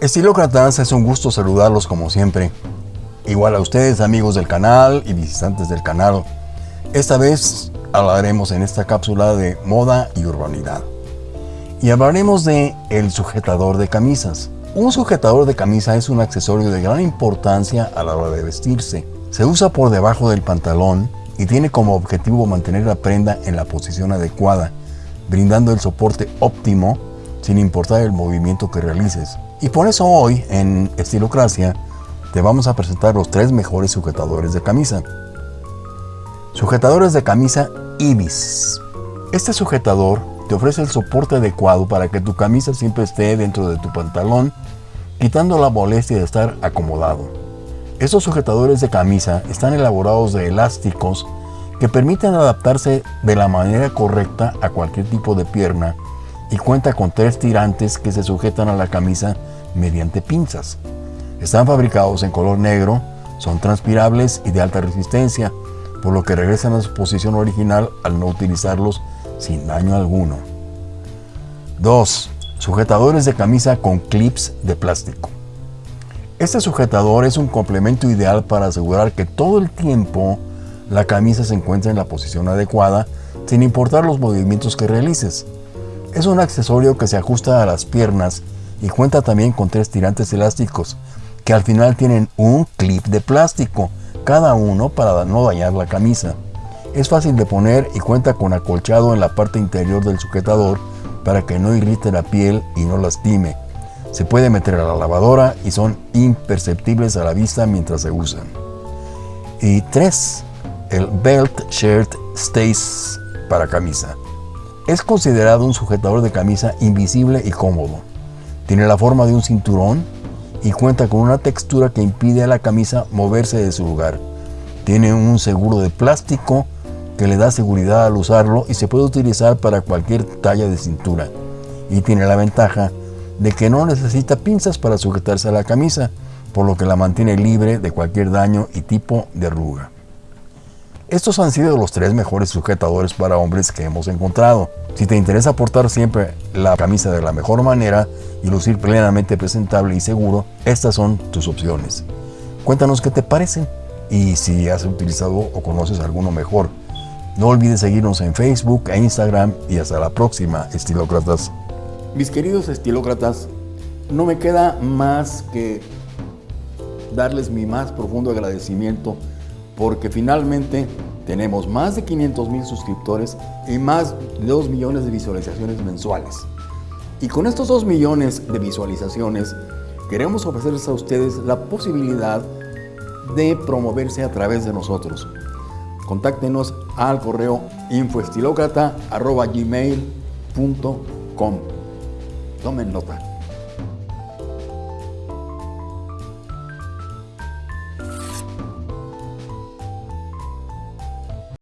Estilócratas, es un gusto saludarlos como siempre. Igual a ustedes amigos del canal y visitantes del canal. Esta vez hablaremos en esta cápsula de moda y urbanidad. Y hablaremos de el sujetador de camisas. Un sujetador de camisa es un accesorio de gran importancia a la hora de vestirse. Se usa por debajo del pantalón y tiene como objetivo mantener la prenda en la posición adecuada, brindando el soporte óptimo sin importar el movimiento que realices. Y por eso hoy en Estilocracia te vamos a presentar los tres mejores sujetadores de camisa. Sujetadores de camisa Ibis. Este sujetador te ofrece el soporte adecuado para que tu camisa siempre esté dentro de tu pantalón, quitando la molestia de estar acomodado. Estos sujetadores de camisa están elaborados de elásticos que permiten adaptarse de la manera correcta a cualquier tipo de pierna y cuenta con tres tirantes que se sujetan a la camisa mediante pinzas. Están fabricados en color negro, son transpirables y de alta resistencia, por lo que regresan a su posición original al no utilizarlos sin daño alguno. 2. Sujetadores de camisa con clips de plástico. Este sujetador es un complemento ideal para asegurar que todo el tiempo la camisa se encuentra en la posición adecuada sin importar los movimientos que realices. Es un accesorio que se ajusta a las piernas y cuenta también con tres tirantes elásticos que al final tienen un clip de plástico, cada uno para no dañar la camisa. Es fácil de poner y cuenta con acolchado en la parte interior del sujetador para que no irrite la piel y no lastime. Se puede meter a la lavadora y son imperceptibles a la vista mientras se usan. Y 3. El Belt Shirt Stays para camisa. Es considerado un sujetador de camisa invisible y cómodo. Tiene la forma de un cinturón y cuenta con una textura que impide a la camisa moverse de su lugar. Tiene un seguro de plástico que le da seguridad al usarlo y se puede utilizar para cualquier talla de cintura. Y tiene la ventaja de que no necesita pinzas para sujetarse a la camisa, por lo que la mantiene libre de cualquier daño y tipo de arruga. Estos han sido los tres mejores sujetadores para hombres que hemos encontrado. Si te interesa portar siempre la camisa de la mejor manera y lucir plenamente presentable y seguro, estas son tus opciones. Cuéntanos qué te parecen y si has utilizado o conoces alguno mejor. No olvides seguirnos en Facebook e Instagram y hasta la próxima, estilócratas. Mis queridos estilócratas, no me queda más que darles mi más profundo agradecimiento porque finalmente tenemos más de 500 mil suscriptores y más de 2 millones de visualizaciones mensuales. Y con estos 2 millones de visualizaciones queremos ofrecerles a ustedes la posibilidad de promoverse a través de nosotros. Contáctenos al correo infoestilocrata.gmail.com Tomen nota.